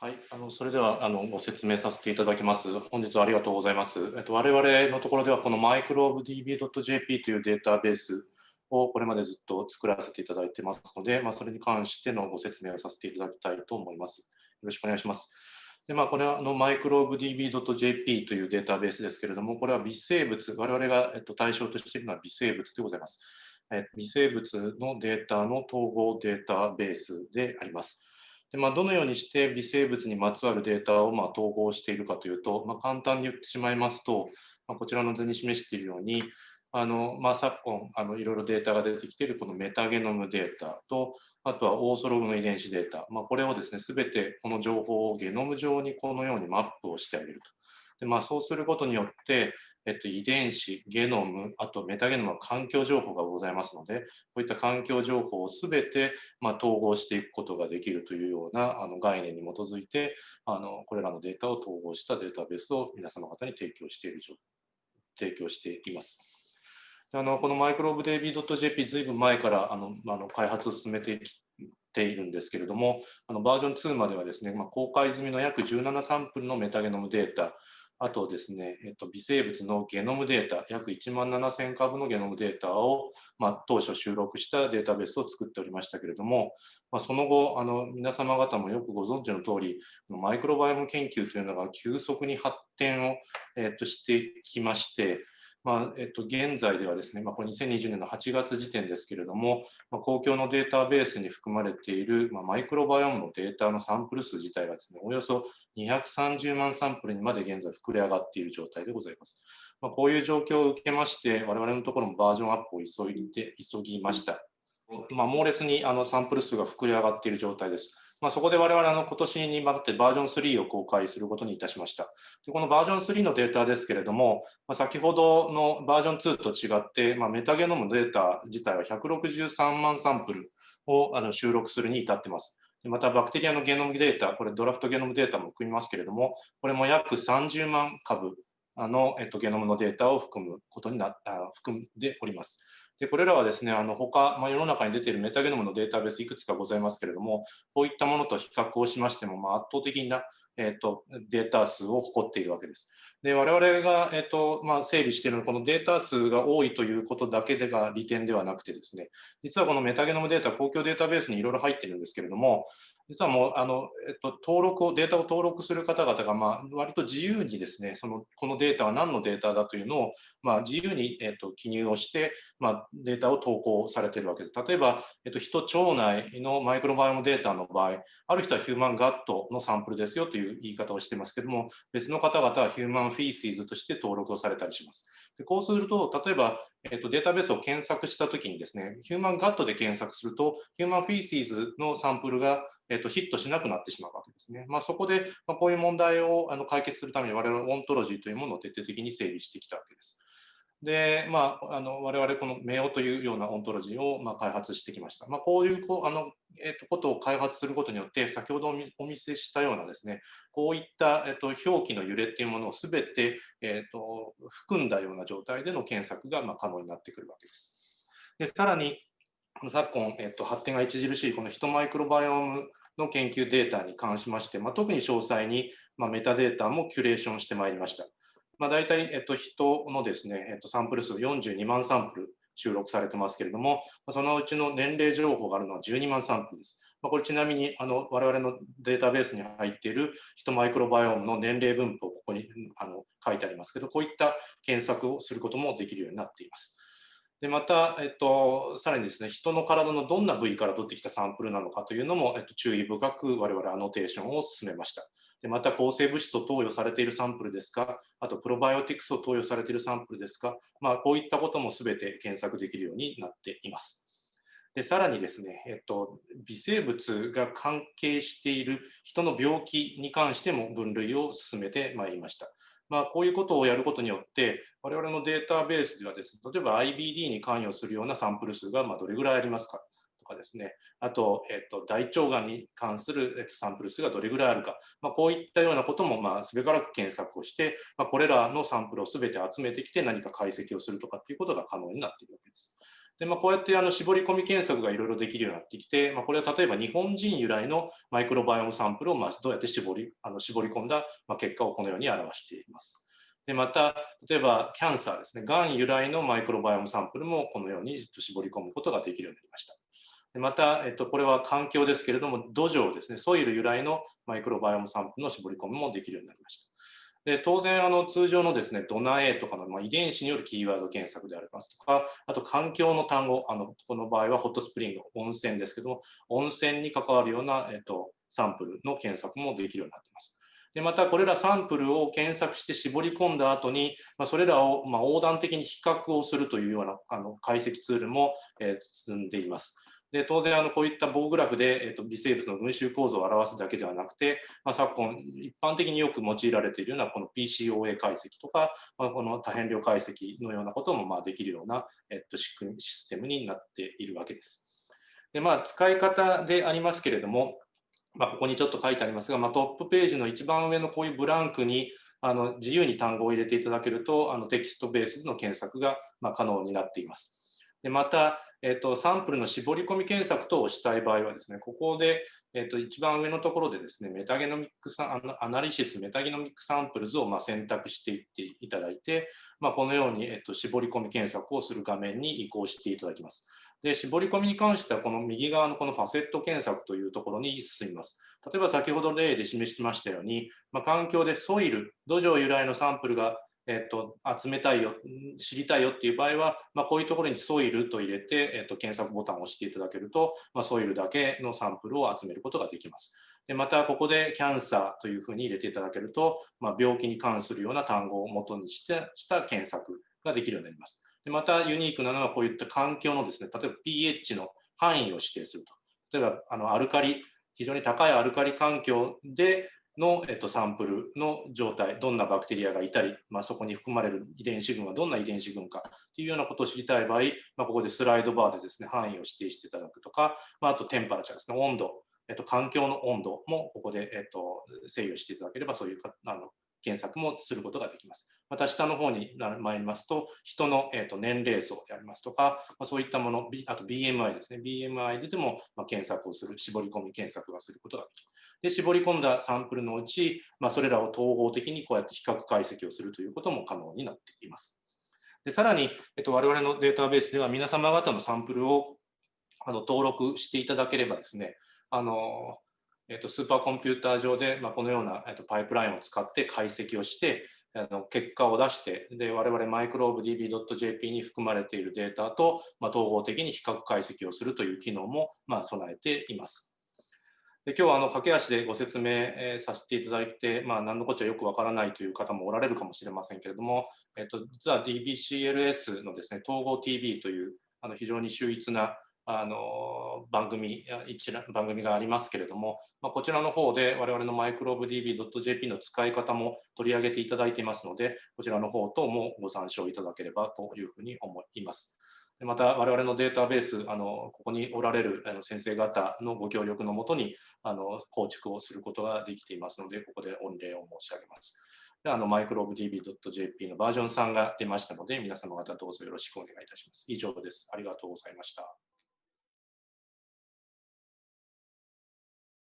はい、あのそれではあのご説明させていただきます。本日はありがとうございます。えっと、我々のところではこの microbdb.jp というデータベースをこれまでずっと作らせていただいてますので、まあ、それに関してのご説明をさせていただきたいと思います。よろしくお願いします。でまあ、これはあの microbdb.jp というデータベースですけれども、これは微生物、我々が、えっと、対象としているのは微生物でございます。え微生物のデータの統合データベースであります。でまあ、どのようにして微生物にまつわるデータをまあ統合しているかというと、まあ、簡単に言ってしまいますと、まあ、こちらの図に示しているように、あのまあ、昨今あのいろいろデータが出てきているこのメタゲノムデータと、あとはオーソログの遺伝子データ、まあ、これをですね、すべてこの情報をゲノム上にこのようにマップをしてあげると。でまあ、そうすることによって、えっと、遺伝子、ゲノム、あとメタゲノムの環境情報がございますので、こういった環境情報をすべて、まあ、統合していくことができるというようなあの概念に基づいてあの、これらのデータを統合したデータベースを皆様方に提供している状提供しています。あのこのマイクロブデイビー .jp ずいぶん前からあのあの開発を進めてきているんですけれども、あのバージョン2まではですね、まあ、公開済みの約17サンプルのメタゲノムデータ、あとですね、えっと、微生物のゲノムデータ、約1万7000株のゲノムデータを、まあ、当初収録したデータベースを作っておりましたけれども、まあ、その後あの、皆様方もよくご存知の通り、マイクロバイオム研究というのが急速に発展を、えっと、していきまして、まあえっと、現在ではですね、まあ、これ2020年の8月時点ですけれども、まあ、公共のデータベースに含まれている、まあ、マイクロバイオームのデータのサンプル数自体がですね、およそ230万サンプルにまで現在膨れ上がっている状態でございます。まあ、こういう状況を受けまして、我々のところもバージョンアップを急いで急ぎました。まあ、猛烈にあのサンプル数が膨れ上がっている状態です。まあ、そこで我々あの今年に向ってバージョン3を公開することにいたしました。でこのバージョン3のデータですけれども、まあ、先ほどのバージョン2と違って、まあ、メタゲノムデータ自体は163万サンプルをあの収録するに至っています。またバクテリアのゲノムデータ、これドラフトゲノムデータも含みますけれども、これも約30万株の、ゲノムのデータを含むことにな含んでおります。で、これらはですね、あの他、まあ、世の中に出ているメタゲノムのデータベースいくつかございますけれども、こういったものと比較をしましても、まあ、圧倒的な、えーと、データ数を誇っているわけです。で我々が、えーとまあ、整理しているのは、このデータ数が多いということだけでが利点ではなくてですね、実はこのメタゲノムデータ、公共データベースにいろいろ入っているんですけれども、実はもうあの、えっと、登録を、データを登録する方々が、まあ、割と自由にですね、そのこのデータは何のデータだというのを、まあ、自由に、えっと、記入をして、まあ、データを投稿されているわけです。例えば、えっと、人腸内のマイクロバイオムデータの場合、ある人はヒューマンガットのサンプルですよという言い方をしてますけども、別の方々はヒューマンフィーシーズとして登録をされたりします。でこうすると、例えば、えっと、データベースを検索したときにですね、ヒューマンガットで検索すると、ヒューマンフィーシーズのサンプルがえっと、ヒットしなくなってしまうわけですね。まあ、そこで、まあ、こういう問題をあの解決するために我々はオントロジーというものを徹底的に整備してきたわけです。で、まあ、あの我々このメオというようなオントロジーをまあ開発してきました。まあ、こういうこうあの、えっと、ことを開発することによって、先ほどお見せしたようなですね、こういった、えっと、表記の揺れっていうものをすべて、えっと、含んだような状態での検索がまあ可能になってくるわけです。でさらに、昨今、えっと、発展が著しいこのヒトマイクロバイオームの研究データに関しまして、まあ、特に詳細に、まあ、メタデータもキュレーションしてまいりました。まあ、大体、えっと、人のですね、えっと、サンプル数42万サンプル収録されてますけれども、そのうちの年齢情報があるのは12万サンプルです。まあ、これちなみにあの我々のデータベースに入っているヒトマイクロバイオームの年齢分布をここにあの書いてありますけど、こういった検索をすることもできるようになっています。でまた、えっと、さらにですね、人の体のどんな部位から取ってきたサンプルなのかというのも、えっと、注意深く我々アノテーションを進めました。でまた、抗生物質を投与されているサンプルですか、あと、プロバイオティクスを投与されているサンプルですか、まあ、こういったこともすべて検索できるようになっています。でさらにですね、えっと、微生物が関係している人の病気に関しても分類を進めてまいりました。まあ、こういうことをやることによって、我々のデータベースではですね、例えば IBD に関与するようなサンプル数がまどれぐらいありますか？かですね、あと、えっと、大腸がんに関するえっとサンプル数がどれぐらいあるか、まあ、こういったようなことも、まあ、すべからく検索をして、まあ、これらのサンプルをすべて集めてきて何か解析をするとかっていうことが可能になっているわけです。で、まあ、こうやってあの絞り込み検索がいろいろできるようになってきて、まあ、これは例えば日本人由来のマイクロバイオムサンプルをまあどうやって絞りあの絞り込んだまあ結果をこのように表しています。でまた、例えばキャンサーですね、がん由来のマイクロバイオムサンプルもこのように絞り込むことができるようになりました。また、えっと、これは環境ですけれども、土壌ですね、ソイル由来のマイクロバイオムサンプルの絞り込みもできるようになりました。で当然あの、通常のですねドナエとかの、まあ、遺伝子によるキーワード検索でありますとか、あと環境の単語、あのこの場合はホットスプリング、温泉ですけども、温泉に関わるような、えっと、サンプルの検索もできるようになっています。でまたこれらサンプルを検索して絞り込んだ後に、まあ、それらをま横断的に比較をするというようなあの解析ツールも、え進んでいます。で当然あのこういった棒グラフで、えーと、微生物の群衆構造を表すだけではなくて、まあ、昨今一般的によく用いられているようなこの PCOA 解析とか、まあ、この多変量解析のようなこともまあできるような、えーと、仕組みシステムになっているわけです。でまあ、使い方でありますけれども、まあ、ここにちょっと書いてありますが、まあ、トップページの一番上のこういうブランクにあの自由に単語を入れていただけるとあのテキストベースの検索がま可能になっています。でまた、えっと、サンプルの絞り込み検索等をしたい場合はですね、ここで、えっと、一番上のところでですね、 metagenomic analysis、 metagenomic samples をま選択していっていただいて、まあ、このように、えっと、絞り込み検索をする画面に移行していただきます。で、絞り込みに関しては、この右側のこの facet 検索というところに進みます。例えば先ほど例で示しましたように、まあ、環境で soil、土壌由来のサンプルがえっと、集めたいよ、知りたいよっていう場合は、まあ、こういうところにソイルと入れて、えっと、検索ボタンを押していただけると、まあ、ソイルだけのサンプルを集めることができます。でまた、ここでキャンサーというふうに入れていただけると、まあ、病気に関するような単語を元にしてした検索ができるようになります。でまた、ユニークなのはこういった環境のですね、例えば pH の範囲を指定すると。例えば、あのアルカリ、非常に高いアルカリ環境で、の、えっと、サンプルの状態、どんなバクテリアがいたり、まあ、そこに含まれる遺伝子群はどんな遺伝子群かというようなことを知りたい場合、まあ、ここでスライドバーでですね、範囲を指定していただくとか、まあ、あとテンパラチャーですね、温度、えっと、環境の温度もここで、えっと、制御していただければ、そういうかあの検索もすることができます。また下の方に参りますと、人の、えー、と年齢層でありますとか、まあ、そういったもの、あと BMI ですね、BMI ででも、まあ、検索をする、絞り込み検索がすることができる。で、絞り込んだサンプルのうち、まあ、それらを統合的にこうやって比較解析をするということも可能になっています。でさらに、えっと、我々のデータベースでは皆様方のサンプルをあの登録していただければですね、あのえっと、スーパーコンピューター上で、まあ、このような、えっと、パイプラインを使って解析をして、あの結果を出して、で我々マイクローブ DB.jp に含まれているデータと、まあ、統合的に比較解析をするという機能も、まあ、備えています。で今日はあの駆け足でご説明、させていただいて、まあ、何のこっちゃよくわからないという方もおられるかもしれませんけれども、えっと、実は DBCLS のですね統合 TV というあの非常に秀逸なあの番組一番組がありますけれども、まあ、こちらの方で我々のマイクロブ DB.jp の使い方も取り上げていただいていますので、こちらの方等もご参照いただければというふうに思います。また、我々のデータベース、あのここにおられる先生方のご協力のもとにあの構築をすることができていますので、ここで御礼を申し上げます。であのマイクロブ DB.jp のバージョン3が出ましたので、皆様方どうぞよろしくお願いいたします。以上です。ありがとうございました。